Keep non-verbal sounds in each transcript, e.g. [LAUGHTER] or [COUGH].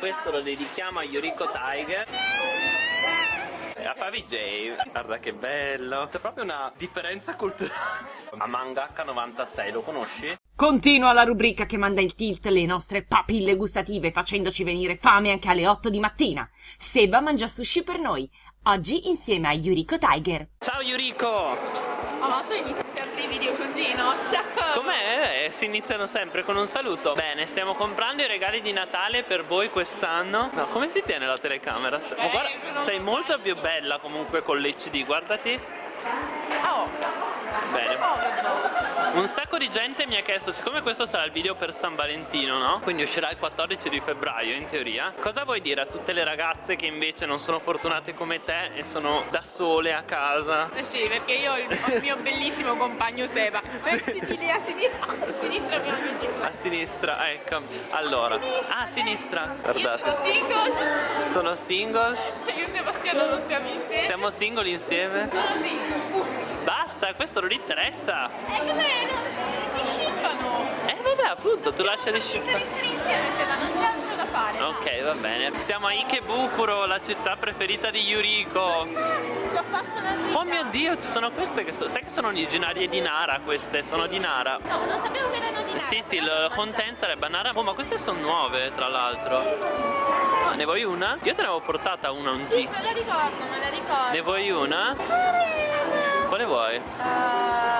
Questo lo dedichiamo a Yuriko Tiger e a Favi J Guarda che bello C'è proprio una differenza culturale A Mangaka 96 lo conosci? Continua la rubrica che manda il tilt le nostre papille gustative facendoci venire fame anche alle 8 di mattina. Seba mangia sushi per noi. Oggi insieme a Yuriko Tiger. Ciao Yuriko! Oh, ma tu inizi sempre i video così, no? Ciao! Si iniziano sempre con un saluto. Bene, stiamo comprando i regali di Natale per voi quest'anno. No, come si tiene la telecamera? Eh, guarda, sei molto più bella comunque con l'HD, guardati. Oh! Bene. Un sacco di gente mi ha chiesto, siccome questo sarà il video per San Valentino, no? Quindi uscirà il 14 di febbraio in teoria. Cosa vuoi dire a tutte le ragazze che invece non sono fortunate come te e sono da sole a casa? Eh sì, perché io ho il, ho il mio bellissimo compagno Seba. [LAUGHS] Mettiti lì a sinistra, a sinistra abbiamo. A sinistra, ecco. Allora, ah, a sinistra. Io Guardate. sono single, Sono single. io e Sebastiano non siamo insieme. Siamo single insieme. Sono single. Basta, questo non interessa. E come ci scippano? Eh vabbè, appunto, tu lasciali Tutte scippare. Ok, va bene. Siamo a Ikebukuro, la città preferita di Yuriko. Ci ho fatto la vita. Oh mio dio, ci sono queste che so- sai che sono originarie di Nara queste, sono di Nara. No, non sapevo che erano di là. Sì, sì, il content sarebbe Nara. Oh, ma queste sono nuove, tra l'altro. Ah, ne vuoi una? Io te ne avevo portata una un Sì, G. me la ricordo, me la ricordo. Ne vuoi una? Quale vuoi? Uh,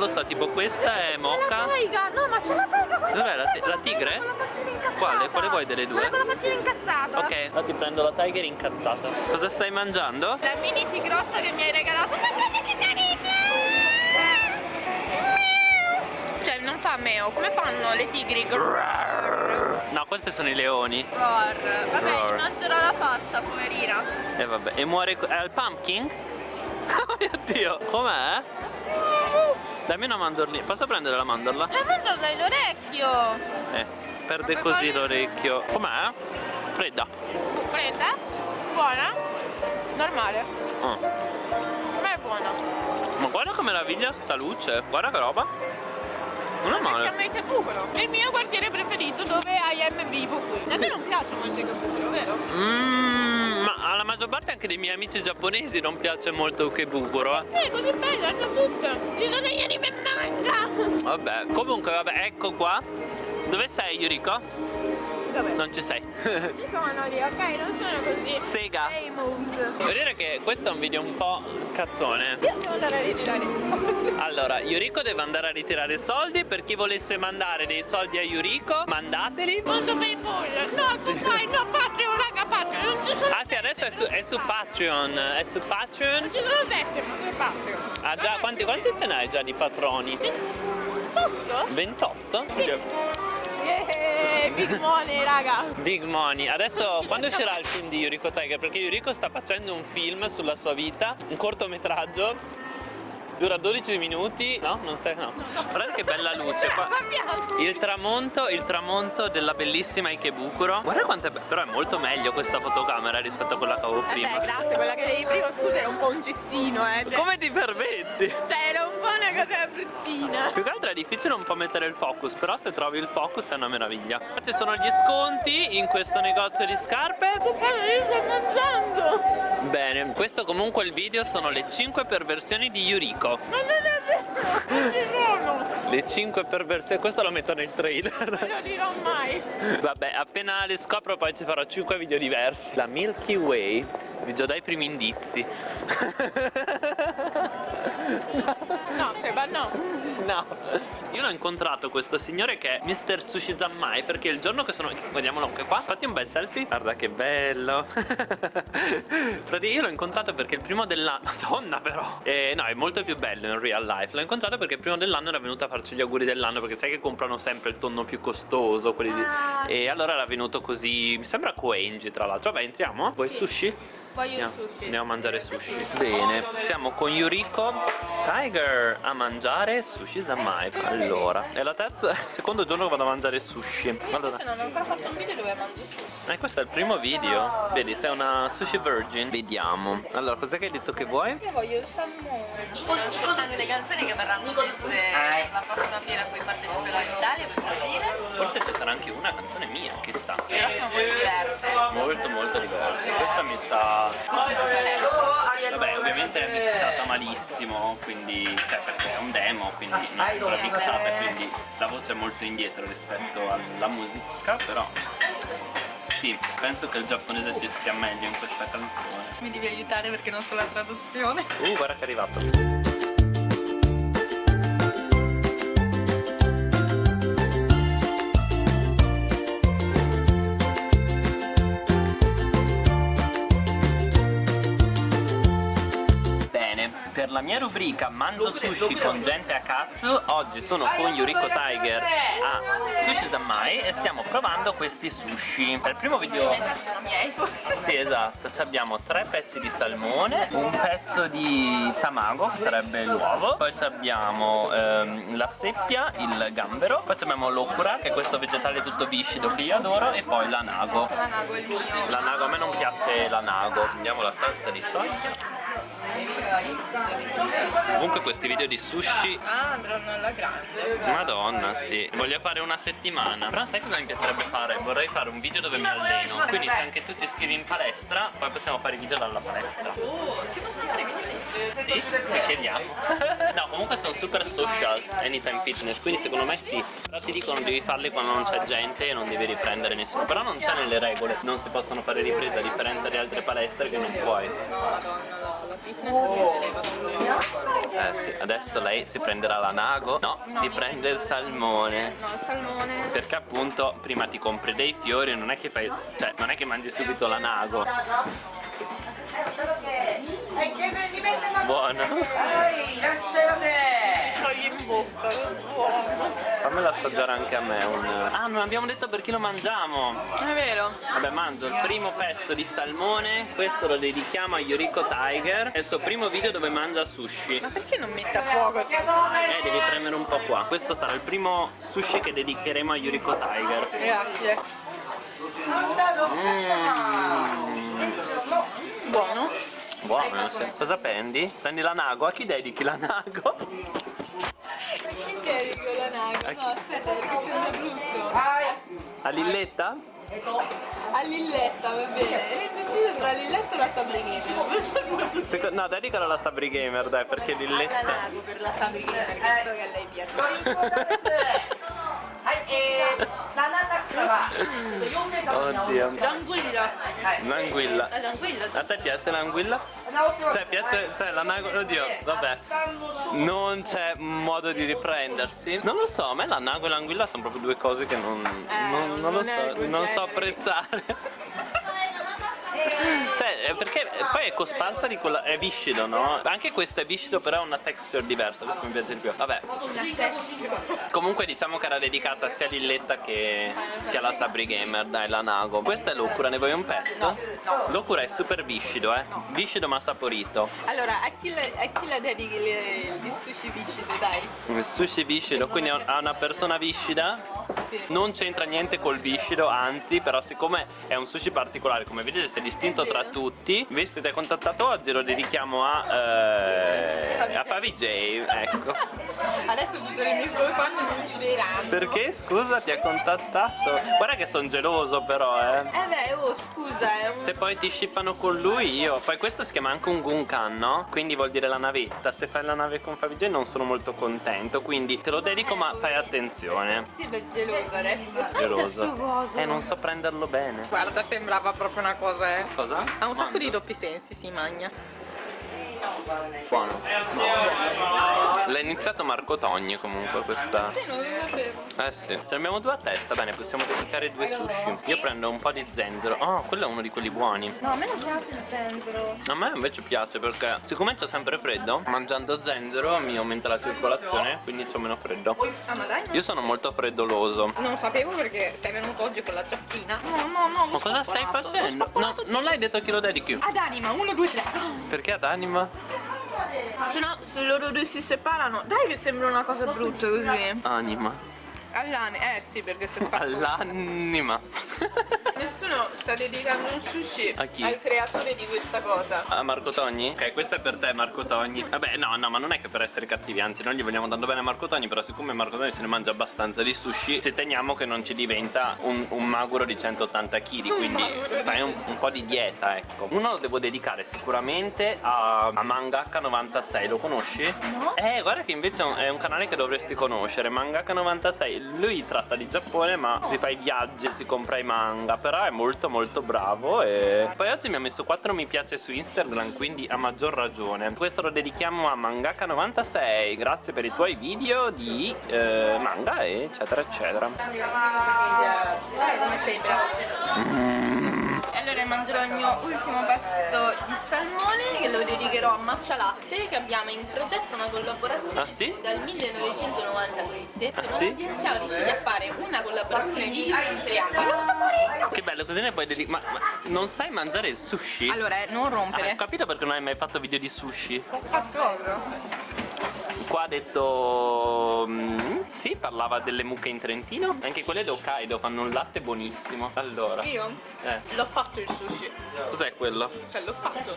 lo so, tipo questa è taiga, no ma c'è la taiga Dov'è la la tigre? La Quale? Quale vuoi delle due? Quella con la faccina incazzata Ok, ora ti prendo la tiger incazzata. Cosa stai mangiando? La mini tigrotta che mi hai regalato Cioè non fa meo, come fanno le tigri? No, queste sono i leoni. Roar. Vabbè, Roar. gli mangerò la faccia, poverina E vabbè, e muore. È al pumpkin? [LAUGHS] Oh mio dio, com'è? Dammi una mandorlina. Posso prendere la mandorla? La mandorla dai l'orecchio Eh, perde Ma così l'orecchio. Com'è? Fredda. Fredda? Buona? Normale Oh. Ma è buona Ma guarda che meraviglia sta luce. Guarda che roba. Non è male. Siamo a Ikebukuro È il mio quartiere preferito dove IM vivo qui A te non piace molto Ikebukuro, vero? Mmm, alla maggior parte anche dei miei amici giapponesi non piace molto Ukebukuro, eh. Eh, così bella, c'è tutto Ci sono gli anime manga Vabbè, comunque vabbè, ecco qua. Dove sei Yuriko? Dov'è? Non ci sei. Ci sono lì, ok? Non sono così Sega. Dire che questo è un video un po' cazzone. Io devo andare a ritirare i soldi Allora, Yuriko deve andare a ritirare soldi. Per chi volesse mandare dei soldi a Yuriko, mandateli. Mondo Paypal No, tu fai, no, Patreon, raga, Patreon Non ci sono Ah sì, adesso è su, è su Patreon. È su Patreon. Non ci sono sette, ma su Patreon Ah già, quanti, quanti ce n'hai già di patroni? Tutto? 28? Big money, raga Big money. Adesso quando uscirà il film di Yuriko Tiger? Perché Yuriko sta facendo un film sulla sua vita, un cortometraggio. Dura 12 minuti. No, non sai, no. Guardate che bella luce. qua. Il tramonto, il tramonto della bellissima Ikebukuro. Guarda quanto è bello. Però è molto meglio questa fotocamera rispetto a quella che avevo prima. Vabbè, grazie, quella che avevi prima, scusa, era un po' un cestino, eh cioè, Come ti permetti? cioè, era un po' una cosa bruttina Più che altro è difficile un po' mettere il focus, però se trovi il focus è una meraviglia. Ci sono gli sconti in questo negozio di scarpe. Io sto mangiando Bene, questo comunque il video sono le 5 perversioni di Yuriko. Ma non è vero, non ci sono Le 5 perversioni, questo lo metto nel trailer. Non lo dirò mai Vabbè, appena le scopro poi ci farò 5 video diversi. La Milky Way, vi già dai primi indizi. No, Seba, no No. Io l'ho incontrato questo signore che è Mr. Sushi Zammai perché il giorno che sono... Vediamolo anche qua. Fatti un bel selfie. Guarda che bello. [LAUGHS] Praticamente io l'ho incontrato perché il primo dell'anno... [LAUGHS] Madonna però. Eh, no, è molto più bello in real life. L'ho incontrato perché il primo dell'anno era venuto a farci gli auguri dell'anno perché sai che comprano sempre il tonno più costoso. Quelli di... Ah. E allora era venuto così... Mi sembra Koenji tra l'altro. Vabbè, entriamo. Vuoi sushi? Voglio Andiamo, sushi andiamo a mangiare sushi. Bene, siamo con Yuriko Tiger a mangiare sushi Zammai. Allora, è la terza, [LAUGHS] il secondo giorno che vado a mangiare sushi. Guarda, non ho ancora fatto un video dove mangio sushi eh, questo è il primo video. Vedi, sei una sushi virgin. Vediamo. Allora, cos'è che hai detto che vuoi? Io voglio il salmone Sto aspettando le canzoni che verranno messe la prossima fiera a cui parteciperò in Italia per aprile Forse ci sarà anche una canzone mia, chissà. Però sono molto diverse. Molto molto diverse. Questa mi sa. Vabbè, ovviamente è mixata malissimo, quindi. cioè perché è un demo, quindi non è ancora mixata, e quindi la voce è molto indietro rispetto alla musica, però. Sì, penso che il giapponese ci stia meglio in questa canzone. Mi devi aiutare perché non so la traduzione. Uh, guarda che è arrivato. Bene, per la mia rubrica Mangio sushi con gente a cazzo. Oggi sono con Yuriko Tiger a Sushi Zammai e stiamo provando questi sushi. Per il primo video forse. sì, esatto, Ci abbiamo tre pezzi di salmone, un pezzo di tamago, che sarebbe l'uovo, poi abbiamo ehm, la seppia, il gambero, poi ci abbiamo l'okura, che è questo vegetale tutto viscido che io adoro, e poi l'anago. L'anago è il mio. L'anago, a me non piace l'anago, prendiamo la salsa di soia. Comunque questi video di sushi Ah, andranno alla grande. Madonna, sì. Voglio fare una settimana. Però sai cosa mi piacerebbe fare? Vorrei fare un video dove mi alleno. Quindi se anche tu ti iscrivi in palestra, poi possiamo fare i video dalla palestra. Oh, si possono fare video lì? Sì, chiediamo. No, comunque sono super social, anytime fitness, quindi secondo me sì. Però ti dicono devi farli quando non c'è gente e non devi riprendere nessuno. Però non c'è nelle regole, non si possono fare riprese a differenza di altre palestre che non puoi. No, madonna, no, Eh sì, adesso lei si prenderà la nago. No, si prende il salmone. No, il salmone. Perché appunto prima ti compri dei fiori non è che fai. cioè non è che mangi subito la nago. Buono. Bocca, che buono. Fammelo assaggiare anche a me un. Ah, non abbiamo detto per chi lo mangiamo. È vero? Vabbè, mangio il primo pezzo di salmone, questo lo dedichiamo a Yuriko Tiger. È il suo primo video dove mangia sushi. Ma perché non mette a fuoco? Eh, devi premere un po' qua. Questo sarà il primo sushi che dedicheremo a Yuriko Tiger. Grazie. Buono? Buono, sì. Cosa prendi? Prendi la nago? A chi dedichi la nago? Perché dico la naga? No, aspetta, perché sembra brutto. A Lilletta? A Lilletta, va bene. Ero indeciso tra Lilletta e la Sabrina. Seco- no, dedicalo alla Sabri Gamer, dai, perché Alla Lilletta. Nago per la Sabrina, perché so che a lei piace. [LAUGHS] Oddio. L'anguilla. L'anguilla. Ah, L'anguilla. A te piace l'anguilla? Cioè, piace. Cioè, la nago. Oddio, vabbè. Non c'è modo di riprendersi. Non lo so, a me la nago e l'anguilla sono proprio due cose che non. non, non so, non so apprezzare. Cioè, eh, perché poi è cosparsa di quella. è viscido, no? Anche questo è viscido, però ha una texture diversa. Questo mi piace di più. Vabbè. Comunque diciamo che era dedicata sia a Lilletta che, che alla Sabri Gamer, dai, la Nago. Questa è l'Okura, ne vuoi un pezzo? L'Okura è super viscido, eh. Viscido ma saporito. Allora, a chi, le, a chi la dedichi il sushi viscido, dai? Il sushi viscido, quindi a una persona viscida Sì. non c'entra niente col viscido, anzi, però siccome è un sushi particolare, come vedete si è distinto tra tutti, ti ha contattato oggi lo dedichiamo a, eh, a Pavi J, ecco. [LAUGHS] Adesso tutte le mie fan mi uccideranno. Perché scusa ti ha contattato? Guarda che sono geloso però, eh. Eh beh, oh, scusa, è un... Se poi ti scippano con lui io Poi questo si chiama anche un Gunkan no? Quindi vuol dire la navetta Se fai la nave con Favij non sono molto contento Quindi te lo dedico ma fai attenzione Sì, beh, geloso adesso. Geloso. Eh non so prenderlo bene Guarda, sembrava proprio una cosa, eh. Cosa? Ha un sacco Quando? di doppi sensi, si magna. Buono L'ha iniziato Marco Togni comunque questa. Eh sì Ce ne abbiamo due a testa Bene possiamo dedicare due sushi Io prendo un po' di zenzero Oh quello è uno di quelli buoni No, a me non piace il zenzero. A me invece piace perché siccome c'ho sempre freddo, mangiando zenzero mi aumenta la circolazione, quindi c'ho meno freddo. Ah, ma dai, Io sono molto freddoloso. non sapevo perché sei venuto oggi con la giacchina. No, no, no. Ma cosa stai facendo? No, non l'hai detto a chi lo dedichi? Ad anima, uno, due, tre. Perché ad anima? Se no, se loro due si separano, dai che sembra una cosa brutta così. Anima. All'anima, eh sì, perché se spara. All'anima. [LAUGHS] Nessuno sta dedicando un sushi A chi? al creatore di questa cosa. A Marco Togni? Ok, questo è per te Marco Togni Vabbè no no ma non è che per essere cattivi Anzi noi gli vogliamo tanto bene a Marco Togni Però siccome Marco Togni se ne mangia abbastanza di sushi Ci teniamo che non ci diventa un, un maguro di 180 kg Quindi fai un, un po' di dieta ecco Uno lo devo dedicare sicuramente a, a Mangaka96 Lo conosci? No. Eh guarda che invece è un- canale che dovresti conoscere Mangaka96 Lui tratta di Giappone ma si fa i viaggi Si compra i manga Però è molto molto bravo E poi oggi mi ha messo 4 mi piace su Instagram Quindi a maggior ragione Questo lo dedichiamo a Mangaka96 Grazie per i tuoi video di eh, manga eccetera eccetera Dai, allora mangerò il mio ultimo pezzo di salmone che lo dedicherò a Matcha Latte che abbiamo in progetto una collaborazione Ah, sì? dal 1997. Ah, sì? Siamo riusciti a fare una collaborazione di tre anni. Non sto morendo! Che bello così ne puoi dedicare ma, ma non sai mangiare il sushi? Allora, eh, non Ah, rompere. ho capito perché non hai mai fatto video di sushi A cosa? Qua ha detto... mm, sì, parlava delle mucche in Trentino. Anche quelle da Hokkaido fanno un latte buonissimo. Allora. Io? Eh, l'ho fatto il sushi. Cos'è quello? Cioè, l'ho fatto.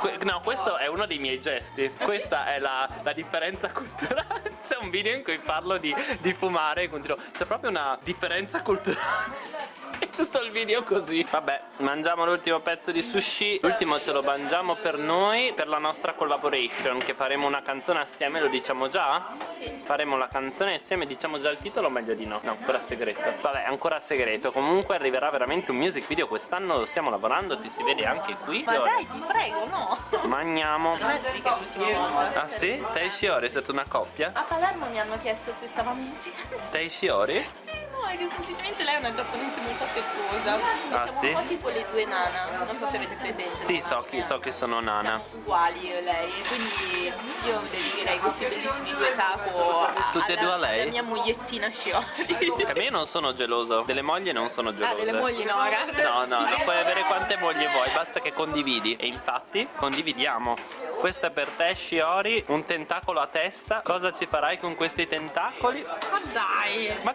Que- no, questo è uno dei miei gesti. Questa è la, la differenza culturale. [LAUGHS] C'è un video in cui parlo di, di fumare e continuo. C'è proprio una differenza culturale [LAUGHS] tutto il video così Vabbè, mangiamo l'ultimo pezzo di sushi L'ultimo ce lo mangiamo per noi Per la nostra collaboration Che faremo una canzone assieme, lo diciamo già? Faremo la canzone assieme, diciamo già il titolo o meglio di no? No, ancora segreto Vabbè, ancora segreto Comunque arriverà veramente un music video Quest'anno lo stiamo lavorando, ti si vede anche qui Ma dai, ti prego, no! Mangiamo. Ah sì? Te e Shiori è stata una coppia? A Palermo mi hanno chiesto se stavamo insieme. Te e Shiori? Sì, è che semplicemente lei è una giapponese molto affettuosa. Ah, siamo sì? un po' tipo le due nana. Non so se avete presente. Sì, so chi, so che sono nana Siamo uguali io e lei. Quindi io dedicherei questi bellissimi due taco a, Tutte e alla, due a lei? alla mia mogliettina Shiori. Che io non sono geloso, delle mogli non sono gelose ah, delle mogli no, ragazzi. No, no, no, puoi avere quante mogli vuoi, basta che condividi E infatti condividiamo Questo è per te Shiori, un tentacolo a testa Cosa ci farai con questi tentacoli? Ma dai. Ma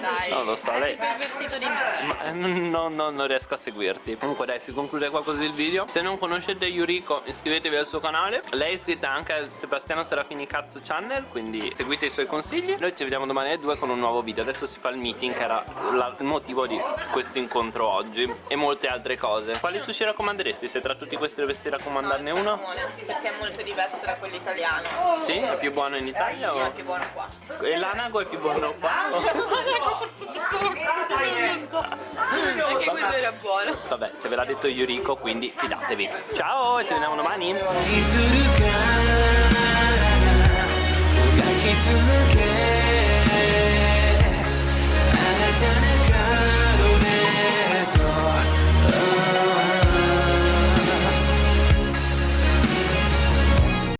Dai. non lo so, lei... Ma eh, no, no, non riesco a seguirti Comunque dai, si conclude qua così il video Se non conoscete Yuriko, iscrivetevi al suo canale Lei è iscritta anche al Sebastiano Serafini Cazzo Channel Quindi seguite i suoi consigli Noi ci vediamo domani alle 2 con un nuovo video Adesso si fa il meeting che era la- il motivo di questo incontro oggi E molte altre cose Quali sushi raccomanderesti? Se tra tutti questi dovessi raccomandarne uno? Perché è molto diverso da quello italiano. Sì? È più buono in Italia? Sì, è O... più buono qua. E l'anago è più buono qua? Detto Yuriko, quindi fidatevi. Ciao, e ci vediamo domani